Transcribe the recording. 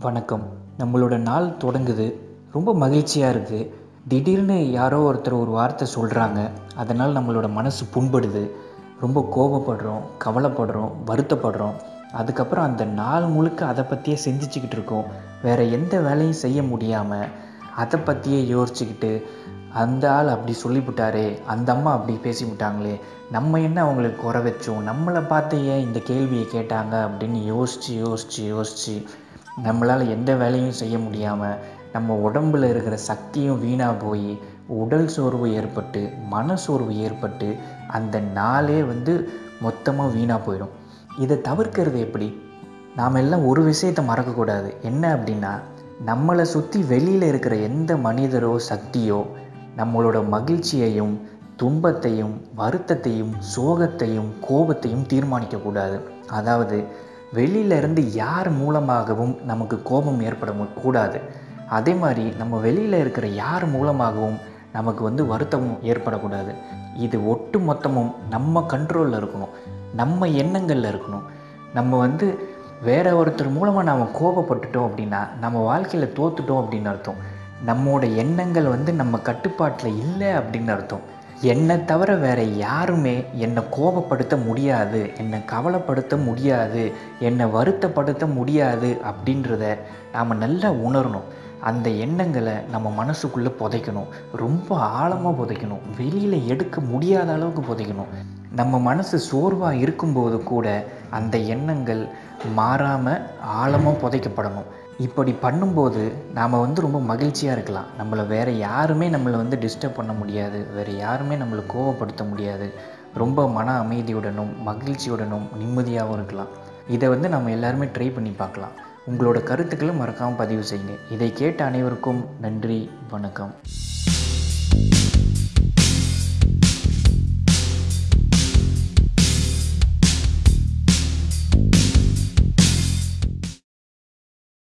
வணக்கம். நம்மளோட நாள் தொடங்குது. ரொம்ப மகிழ்ச்சியாக இருக்குது திடீர்னு யாரோ ஒருத்தர் ஒரு வார்த்தை சொல்கிறாங்க அதனால் நம்மளோட மனசு புண்படுது. ரொம்ப கோபப்படுறோம் கவலைப்படுறோம் வருத்தப்படுறோம். அதுக்கப்புறம் அந்த நாள் முழுக்க அதை பற்றியே சிந்திச்சுக்கிட்டு இருக்கோம். வேறு எந்த வேலையும் செய்ய முடியாமல் அதை பற்றியே யோசிச்சுக்கிட்டு அந்த ஆள் அப்படி சொல்லிவிட்டாரே அந்த அம்மா அப்படி பேசிவிட்டாங்களே நம்ம என்ன அவங்களுக்கு குறை வச்சோம்? நம்மளை பார்த்து ஏன் இந்த கேள்வியை கேட்டாங்க? அப்படின்னு யோசித்து யோசித்து யோசித்து நம்மளால் எந்த வேலையும் செய்ய முடியாமல் நம்ம உடம்பில் இருக்கிற சக்தியும் வீணாக போய் உடல் சோர்வு ஏற்பட்டு மன சோர்வு ஏற்பட்டு அந்த நாளே வந்து மொத்தமாக வீணாக போயிடும். இதை தவிர்க்கிறது எப்படி? நாம் எல்லாம் ஒரு விஷயத்தை மறக்கக்கூடாது. என்ன அப்படின்னா நம்மளை சுற்றி வெளியில் இருக்கிற எந்த மனிதரோ சக்தியோ நம்மளோட மகிழ்ச்சியையும் துன்பத்தையும் வருத்தத்தையும் சோகத்தையும் கோபத்தையும் தீர்மானிக்கக்கூடாது. அதாவது வெளியிலேருந்து யார் மூலமாகவும் நமக்கு கோபம் ஏற்பட கூடாது. அதே மாதிரி நம்ம வெளியில் இருக்கிற யார் மூலமாகவும் நமக்கு வந்து வருத்தமும் ஏற்படக்கூடாது. இது ஒட்டு மொத்தமும் நம்ம கண்ட்ரோலில் இருக்கணும். நம்ம எண்ணங்களில் இருக்கணும். நம்ம வந்து வேற ஒருத்தர் மூலமாக நாம் கோபப்பட்டுட்டோம் அப்படின்னா நம்ம வாழ்க்கையில் தோத்துட்டோம் அப்படின்னு அர்த்தம். நம்மோட எண்ணங்கள் வந்து நம்ம கட்டுப்பாட்டில் இல்லை அப்படின்னு அர்த்தம். என்னை தவிர வேறு யாருமே என்னை கோபப்படுத்த முடியாது என்னை கவலைப்படுத்த முடியாது என்னை வருத்தப்படுத்த முடியாது அப்படின்றத நாம் நல்லா உணரணும். அந்த எண்ணங்களை நம்ம மனசுக்குள்ளே புதைக்கணும். ரொம்ப ஆழமாக புதைக்கணும். வெளியில் எடுக்க முடியாத அளவுக்கு புதைக்கணும். நம்ம மனசு சோர்வாக இருக்கும்போது கூட அந்த எண்ணங்கள் மாறாமல் ஆழமாக புதைக்கப்படணும். இப்படி பண்ணும்போது நாம் வந்து ரொம்ப மகிழ்ச்சியாக இருக்கலாம். நம்மளை வேறு யாருமே நம்மளை வந்து டிஸ்டர்ப் பண்ண முடியாது. வேறு யாருமே நம்மளை கோவப்படுத்த முடியாது. ரொம்ப மன அமைதியுடனும் மகிழ்ச்சியுடனும் நிம்மதியாகவும் இருக்கலாம். இதை வந்து நம்ம எல்லாருமே ட்ரை பண்ணி பார்க்கலாம். உங்களோட கருத்துக்களும் மறக்காமல் பதிவு செய்யுங்க. இதை கேட்ட அனைவருக்கும் நன்றி வணக்கம்.